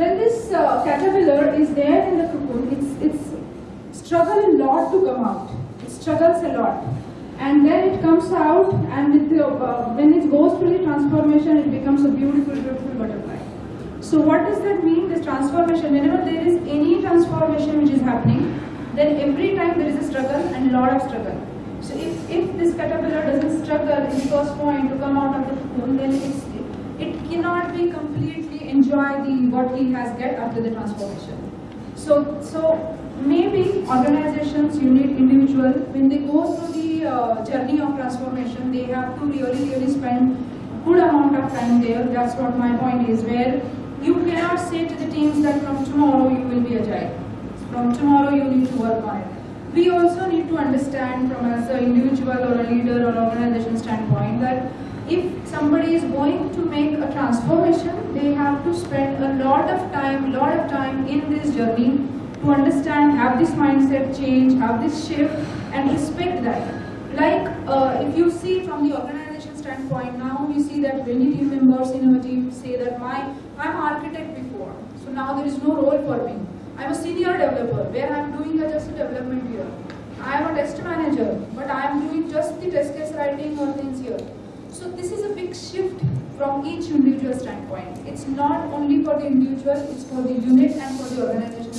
when this uh, caterpillar is there in the cocoon, it's, it's struggle a lot to come out. It struggles a lot. And then it comes out and with the, uh, when it goes through the transformation, it becomes a beautiful, beautiful butterfly. So what does that mean? This transformation, whenever there is any transformation which is happening, then every time there is a struggle and a lot of struggle. So if, if this caterpillar doesn't struggle in first point to come out of the cocoon, then it's, it cannot be completely enjoy the what he has get after the transformation. So, so maybe organizations, you need individual, when they go through the uh, journey of transformation, they have to really, really spend good amount of time there. That's what my point is, where you cannot say to the teams that from tomorrow you will be agile. From tomorrow you need to work on it. We also need to understand from as an individual or a leader or organization standpoint if somebody is going to make a transformation, they have to spend a lot of time, lot of time in this journey to understand, have this mindset change, have this shift, and respect that. Like uh, if you see from the organization standpoint, now we see that many team members in our team say that my I'm architect before, so now there is no role for me. I'm a senior developer where I'm doing a just a development here. I am a test manager, but I am doing just the test case writing or things here. So this is a big shift from each individual standpoint. It's not only for the individual, it's for the unit and for the organization.